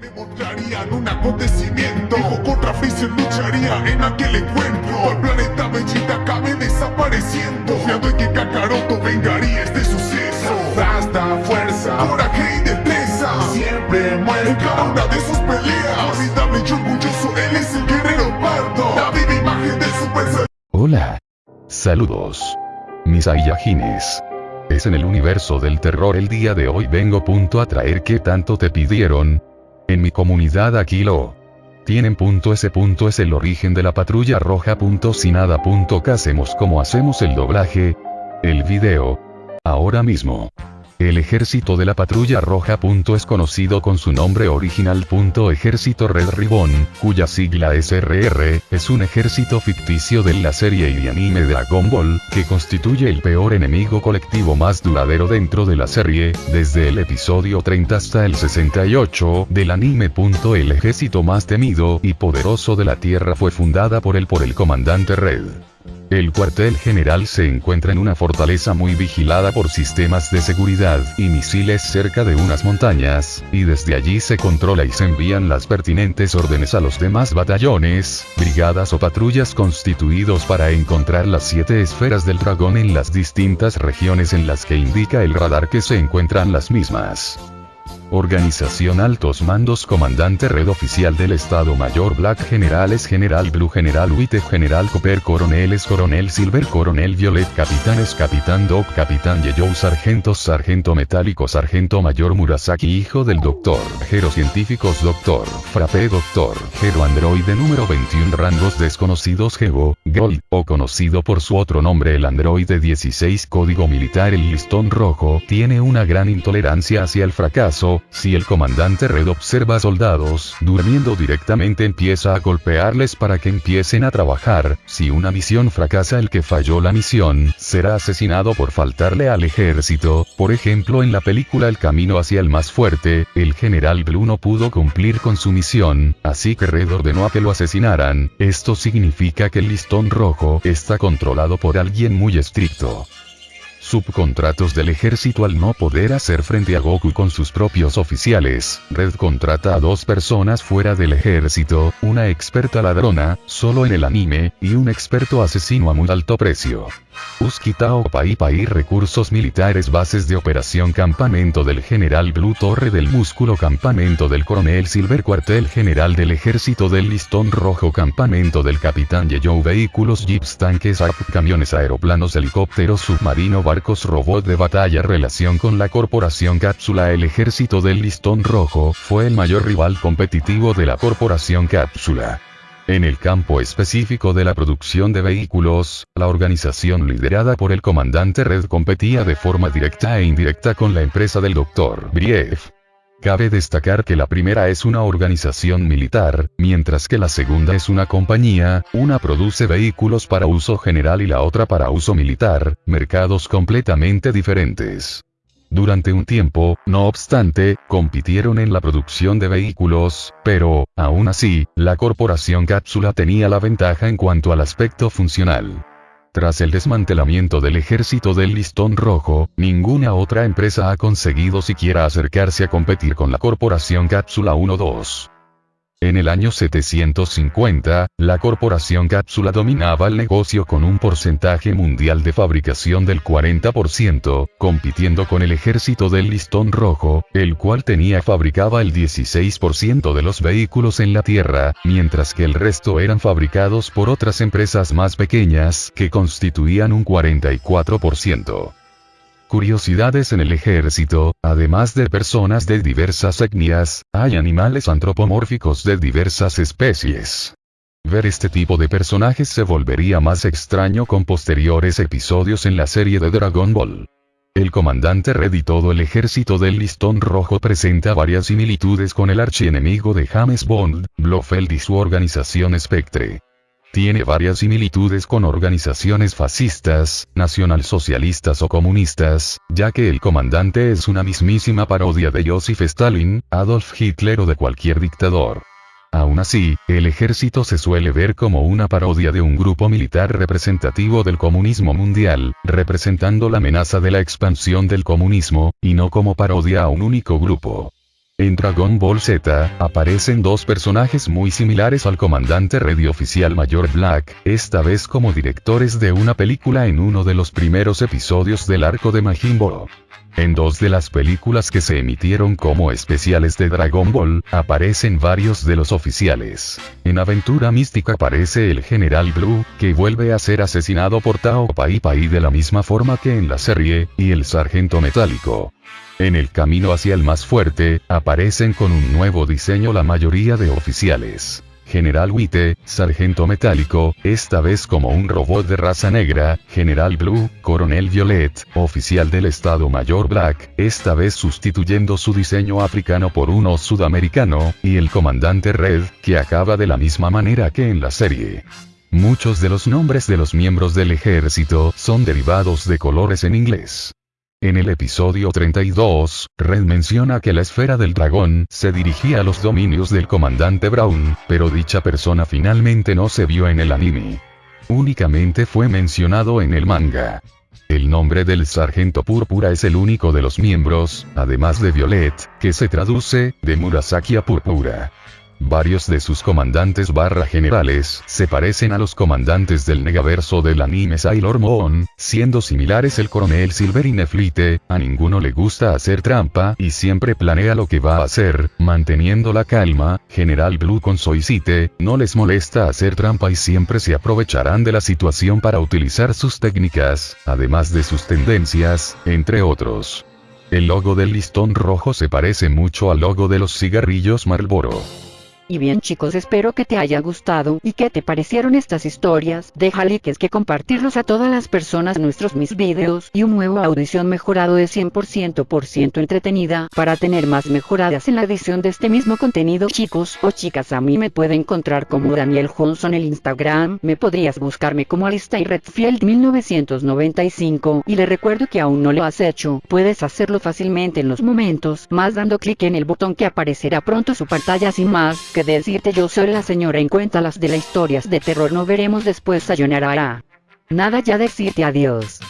me mostrarían un acontecimiento. Dijo contra Freezer lucharía en aquel encuentro. El planeta Vegeta acabe desapareciendo. Confiando en que Kakaroto vengaría este suceso. Hasta fuerza, coraje y destreza. Siempre muere en cada una de sus peleas. Formidable y orgulloso, él es el guerrero pardo. La viva imagen del Super Hola. Saludos. Mis Saiyajines. Es en el universo del terror el día de hoy. Vengo punto a traer que tanto te pidieron. En mi comunidad aquí lo tienen punto ese punto es el origen de la patrulla roja punto si nada punto que hacemos como hacemos el doblaje. El video. Ahora mismo. El ejército de la patrulla roja. es conocido con su nombre original. Ejército Red Ribbon, cuya sigla es RR, es un ejército ficticio de la serie y anime Dragon Ball, que constituye el peor enemigo colectivo más duradero dentro de la serie, desde el episodio 30 hasta el 68 del anime. El ejército más temido y poderoso de la Tierra fue fundada por el por el comandante Red. El cuartel general se encuentra en una fortaleza muy vigilada por sistemas de seguridad y misiles cerca de unas montañas, y desde allí se controla y se envían las pertinentes órdenes a los demás batallones, brigadas o patrullas constituidos para encontrar las siete esferas del dragón en las distintas regiones en las que indica el radar que se encuentran las mismas. Organización Altos Mandos Comandante Red Oficial del Estado Mayor Black Generales General Blue General White General Copper Coroneles Coronel Silver Coronel Violet Capitanes Capitán Doc Capitán Yeyou Sargentos Sargento Metálico Sargento Mayor Murasaki Hijo del Doctor Gero Científicos Doctor Frappe Doctor Gero Androide número 21 Rangos desconocidos Gego Gold o conocido por su otro nombre el androide 16 Código Militar el listón rojo tiene una gran intolerancia hacia el fracaso si el comandante Red observa soldados durmiendo directamente empieza a golpearles para que empiecen a trabajar, si una misión fracasa el que falló la misión, será asesinado por faltarle al ejército, por ejemplo en la película El camino hacia el más fuerte, el general Blue no pudo cumplir con su misión, así que Red ordenó a que lo asesinaran, esto significa que el listón rojo está controlado por alguien muy estricto subcontratos del ejército al no poder hacer frente a Goku con sus propios oficiales, Red contrata a dos personas fuera del ejército, una experta ladrona, solo en el anime, y un experto asesino a muy alto precio. Uskitao Pai Pai Recursos Militares Bases de Operación Campamento del General Blue Torre del Músculo Campamento del Coronel Silver Cuartel General del Ejército del Listón Rojo Campamento del Capitán Yeyou Vehículos Jeeps Tanques AP Camiones Aeroplanos Helicópteros Submarino Barcos Robot de Batalla Relación con la Corporación Cápsula El Ejército del Listón Rojo fue el mayor rival competitivo de la Corporación Cápsula. En el campo específico de la producción de vehículos, la organización liderada por el comandante Red competía de forma directa e indirecta con la empresa del Dr. Brief. Cabe destacar que la primera es una organización militar, mientras que la segunda es una compañía, una produce vehículos para uso general y la otra para uso militar, mercados completamente diferentes. Durante un tiempo, no obstante, compitieron en la producción de vehículos, pero, aún así, la corporación Cápsula tenía la ventaja en cuanto al aspecto funcional. Tras el desmantelamiento del ejército del listón rojo, ninguna otra empresa ha conseguido siquiera acercarse a competir con la corporación Cápsula 1-2. En el año 750, la corporación Cápsula dominaba el negocio con un porcentaje mundial de fabricación del 40%, compitiendo con el ejército del listón rojo, el cual tenía fabricaba el 16% de los vehículos en la Tierra, mientras que el resto eran fabricados por otras empresas más pequeñas que constituían un 44%. Curiosidades en el ejército, además de personas de diversas etnias, hay animales antropomórficos de diversas especies. Ver este tipo de personajes se volvería más extraño con posteriores episodios en la serie de Dragon Ball. El comandante Red y todo el ejército del listón rojo presenta varias similitudes con el archienemigo de James Bond, Blofeld y su organización Spectre. Tiene varias similitudes con organizaciones fascistas, nacionalsocialistas o comunistas, ya que el comandante es una mismísima parodia de Joseph Stalin, Adolf Hitler o de cualquier dictador. Aún así, el ejército se suele ver como una parodia de un grupo militar representativo del comunismo mundial, representando la amenaza de la expansión del comunismo, y no como parodia a un único grupo. En Dragon Ball Z, aparecen dos personajes muy similares al comandante Red y oficial mayor Black, esta vez como directores de una película en uno de los primeros episodios del arco de Majin Buu. En dos de las películas que se emitieron como especiales de Dragon Ball, aparecen varios de los oficiales. En Aventura Mística aparece el General Blue, que vuelve a ser asesinado por Tao Pai Pai de la misma forma que en la serie, y el Sargento Metálico. En el camino hacia el más fuerte, aparecen con un nuevo diseño la mayoría de oficiales. General Witte, Sargento Metálico, esta vez como un robot de raza negra, General Blue, Coronel Violet, oficial del Estado Mayor Black, esta vez sustituyendo su diseño africano por uno sudamericano, y el Comandante Red, que acaba de la misma manera que en la serie. Muchos de los nombres de los miembros del ejército son derivados de colores en inglés. En el episodio 32, Red menciona que la esfera del dragón se dirigía a los dominios del comandante Brown, pero dicha persona finalmente no se vio en el anime. Únicamente fue mencionado en el manga. El nombre del sargento púrpura es el único de los miembros, además de Violet, que se traduce, de Murasaki a púrpura. Varios de sus comandantes barra generales se parecen a los comandantes del negaverso del anime Sailor Moon, siendo similares el coronel Silver y Neflite, a ninguno le gusta hacer trampa y siempre planea lo que va a hacer, manteniendo la calma, General Blue con Soicite, no les molesta hacer trampa y siempre se aprovecharán de la situación para utilizar sus técnicas, además de sus tendencias, entre otros. El logo del listón rojo se parece mucho al logo de los cigarrillos Marlboro. Y bien chicos espero que te haya gustado y que te parecieron estas historias, deja likes que compartirlos a todas las personas nuestros mis videos y un nuevo audición mejorado de 100% por ciento entretenida para tener más mejoradas en la edición de este mismo contenido. Chicos o chicas a mí me pueden encontrar como Daniel Johnson en el Instagram, me podrías buscarme como Alista y Redfield 1995 y le recuerdo que aún no lo has hecho, puedes hacerlo fácilmente en los momentos más dando clic en el botón que aparecerá pronto su pantalla. Sin más decirte yo soy la señora en cuenta las de las historias de terror no veremos después sayonara. Nada ya decirte adiós.